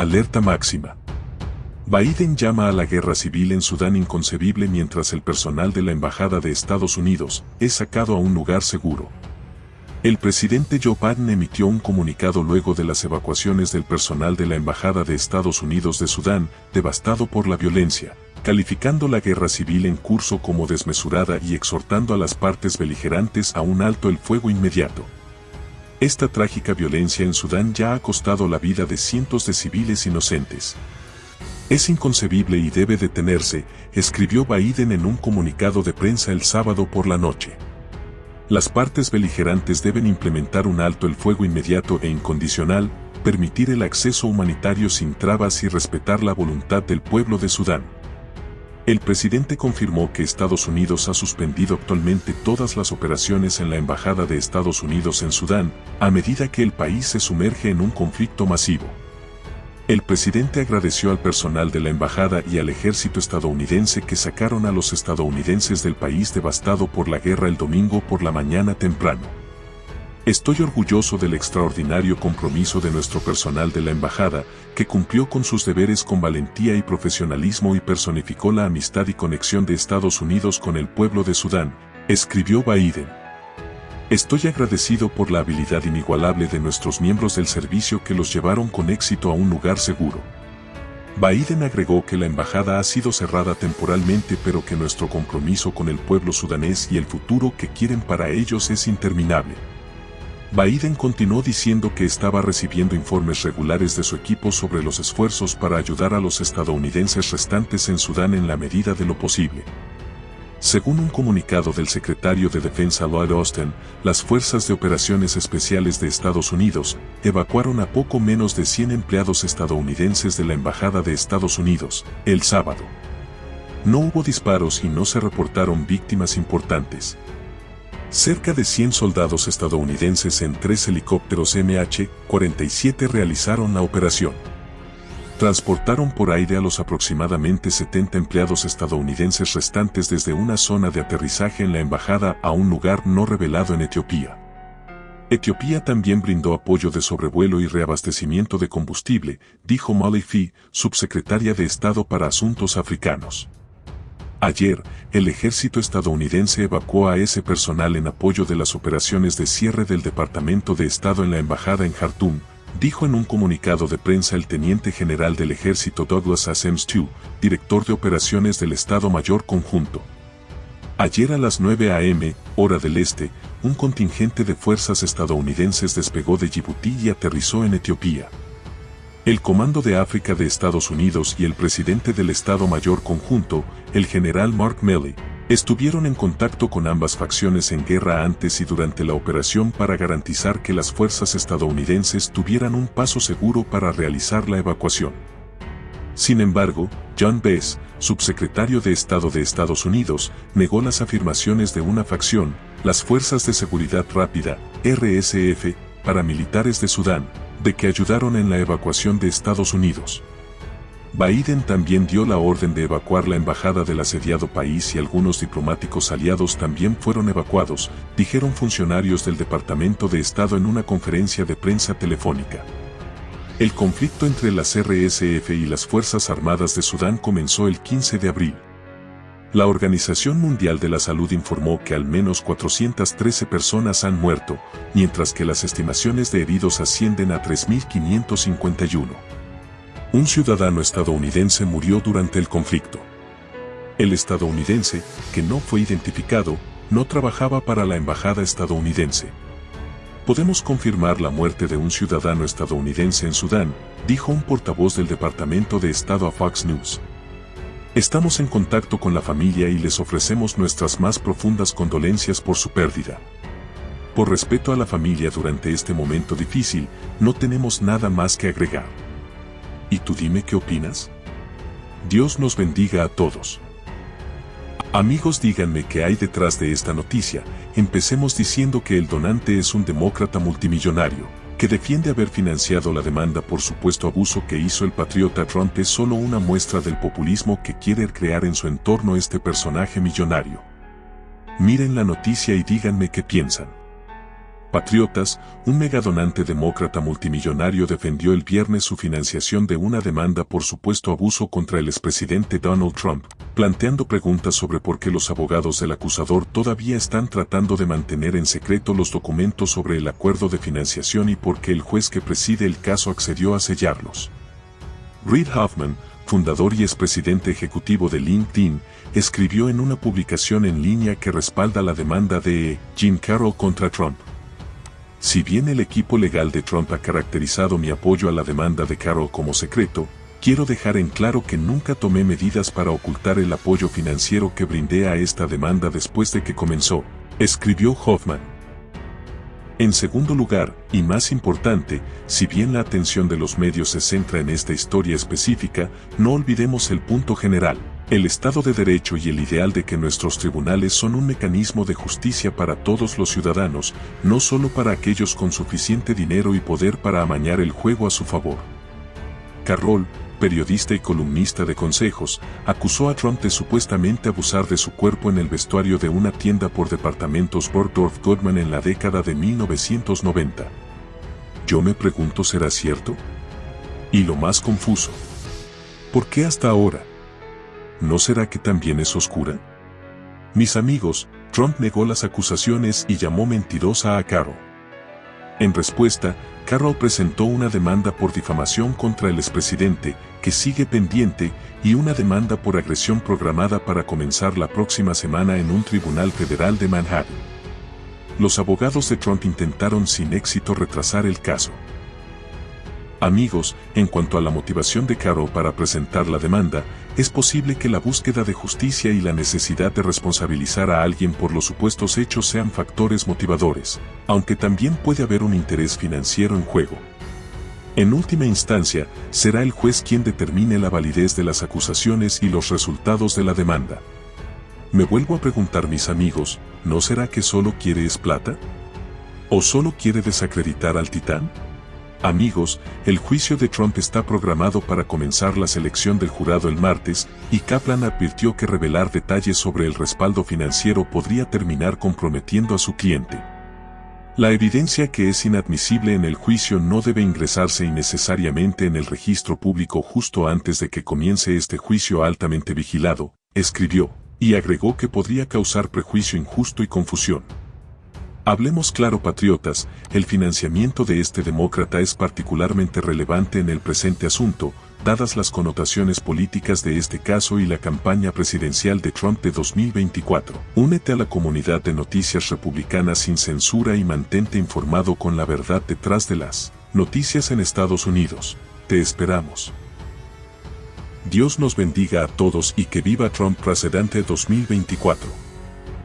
Alerta máxima. Biden llama a la guerra civil en Sudán inconcebible mientras el personal de la Embajada de Estados Unidos es sacado a un lugar seguro. El presidente Joe Biden emitió un comunicado luego de las evacuaciones del personal de la Embajada de Estados Unidos de Sudán, devastado por la violencia, calificando la guerra civil en curso como desmesurada y exhortando a las partes beligerantes a un alto el fuego inmediato. Esta trágica violencia en Sudán ya ha costado la vida de cientos de civiles inocentes. Es inconcebible y debe detenerse, escribió Biden en un comunicado de prensa el sábado por la noche. Las partes beligerantes deben implementar un alto el fuego inmediato e incondicional, permitir el acceso humanitario sin trabas y respetar la voluntad del pueblo de Sudán. El presidente confirmó que Estados Unidos ha suspendido actualmente todas las operaciones en la Embajada de Estados Unidos en Sudán, a medida que el país se sumerge en un conflicto masivo. El presidente agradeció al personal de la embajada y al ejército estadounidense que sacaron a los estadounidenses del país devastado por la guerra el domingo por la mañana temprano. Estoy orgulloso del extraordinario compromiso de nuestro personal de la embajada, que cumplió con sus deberes con valentía y profesionalismo y personificó la amistad y conexión de Estados Unidos con el pueblo de Sudán, escribió Biden. Estoy agradecido por la habilidad inigualable de nuestros miembros del servicio que los llevaron con éxito a un lugar seguro. Biden agregó que la embajada ha sido cerrada temporalmente pero que nuestro compromiso con el pueblo sudanés y el futuro que quieren para ellos es interminable. Biden continuó diciendo que estaba recibiendo informes regulares de su equipo sobre los esfuerzos para ayudar a los estadounidenses restantes en Sudán en la medida de lo posible. Según un comunicado del secretario de Defensa Lloyd Austin, las Fuerzas de Operaciones Especiales de Estados Unidos evacuaron a poco menos de 100 empleados estadounidenses de la Embajada de Estados Unidos el sábado. No hubo disparos y no se reportaron víctimas importantes. Cerca de 100 soldados estadounidenses en tres helicópteros MH-47 realizaron la operación transportaron por aire a los aproximadamente 70 empleados estadounidenses restantes desde una zona de aterrizaje en la embajada a un lugar no revelado en Etiopía. Etiopía también brindó apoyo de sobrevuelo y reabastecimiento de combustible, dijo Molly Fee, subsecretaria de Estado para Asuntos Africanos. Ayer, el ejército estadounidense evacuó a ese personal en apoyo de las operaciones de cierre del Departamento de Estado en la embajada en Jartum, dijo en un comunicado de prensa el teniente general del ejército Douglas Asems II, director de operaciones del Estado Mayor Conjunto. Ayer a las 9 a.m., hora del este, un contingente de fuerzas estadounidenses despegó de Djibouti y aterrizó en Etiopía. El Comando de África de Estados Unidos y el presidente del Estado Mayor Conjunto, el general Mark Milley, Estuvieron en contacto con ambas facciones en guerra antes y durante la operación para garantizar que las fuerzas estadounidenses tuvieran un paso seguro para realizar la evacuación. Sin embargo, John Bess, subsecretario de Estado de Estados Unidos, negó las afirmaciones de una facción, las Fuerzas de Seguridad Rápida, RSF, paramilitares de Sudán, de que ayudaron en la evacuación de Estados Unidos. Biden también dio la orden de evacuar la embajada del asediado país y algunos diplomáticos aliados también fueron evacuados, dijeron funcionarios del Departamento de Estado en una conferencia de prensa telefónica. El conflicto entre las RSF y las Fuerzas Armadas de Sudán comenzó el 15 de abril. La Organización Mundial de la Salud informó que al menos 413 personas han muerto, mientras que las estimaciones de heridos ascienden a 3.551 un ciudadano estadounidense murió durante el conflicto. El estadounidense, que no fue identificado, no trabajaba para la embajada estadounidense. Podemos confirmar la muerte de un ciudadano estadounidense en Sudán, dijo un portavoz del Departamento de Estado a Fox News. Estamos en contacto con la familia y les ofrecemos nuestras más profundas condolencias por su pérdida. Por respeto a la familia durante este momento difícil, no tenemos nada más que agregar. ¿Y tú dime qué opinas? Dios nos bendiga a todos. Amigos díganme qué hay detrás de esta noticia, empecemos diciendo que el donante es un demócrata multimillonario, que defiende haber financiado la demanda por supuesto abuso que hizo el patriota Trump es solo una muestra del populismo que quiere crear en su entorno este personaje millonario. Miren la noticia y díganme qué piensan. Patriotas, un megadonante demócrata multimillonario defendió el viernes su financiación de una demanda por supuesto abuso contra el expresidente Donald Trump, planteando preguntas sobre por qué los abogados del acusador todavía están tratando de mantener en secreto los documentos sobre el acuerdo de financiación y por qué el juez que preside el caso accedió a sellarlos. Reid Hoffman, fundador y expresidente ejecutivo de LinkedIn, escribió en una publicación en línea que respalda la demanda de Jim Carroll contra Trump. Si bien el equipo legal de Trump ha caracterizado mi apoyo a la demanda de Carroll como secreto, quiero dejar en claro que nunca tomé medidas para ocultar el apoyo financiero que brindé a esta demanda después de que comenzó, escribió Hoffman. En segundo lugar, y más importante, si bien la atención de los medios se centra en esta historia específica, no olvidemos el punto general. El Estado de Derecho y el ideal de que nuestros tribunales son un mecanismo de justicia para todos los ciudadanos, no solo para aquellos con suficiente dinero y poder para amañar el juego a su favor. Carroll, periodista y columnista de consejos, acusó a Trump de supuestamente abusar de su cuerpo en el vestuario de una tienda por departamentos Bergdorf Goodman en la década de 1990. Yo me pregunto, ¿será cierto? Y lo más confuso. ¿Por qué hasta ahora? ¿No será que también es oscura? Mis amigos, Trump negó las acusaciones y llamó mentirosa a Carroll. En respuesta, Carroll presentó una demanda por difamación contra el expresidente, que sigue pendiente, y una demanda por agresión programada para comenzar la próxima semana en un tribunal federal de Manhattan. Los abogados de Trump intentaron sin éxito retrasar el caso. Amigos, en cuanto a la motivación de Caro para presentar la demanda, es posible que la búsqueda de justicia y la necesidad de responsabilizar a alguien por los supuestos hechos sean factores motivadores, aunque también puede haber un interés financiero en juego. En última instancia, será el juez quien determine la validez de las acusaciones y los resultados de la demanda. Me vuelvo a preguntar mis amigos, ¿no será que solo quiere es plata? ¿O solo quiere desacreditar al titán? Amigos, el juicio de Trump está programado para comenzar la selección del jurado el martes, y Kaplan advirtió que revelar detalles sobre el respaldo financiero podría terminar comprometiendo a su cliente. La evidencia que es inadmisible en el juicio no debe ingresarse innecesariamente en el registro público justo antes de que comience este juicio altamente vigilado, escribió, y agregó que podría causar prejuicio injusto y confusión. Hablemos claro patriotas, el financiamiento de este demócrata es particularmente relevante en el presente asunto, dadas las connotaciones políticas de este caso y la campaña presidencial de Trump de 2024. Únete a la comunidad de noticias republicanas sin censura y mantente informado con la verdad detrás de las noticias en Estados Unidos. Te esperamos. Dios nos bendiga a todos y que viva Trump presidente 2024.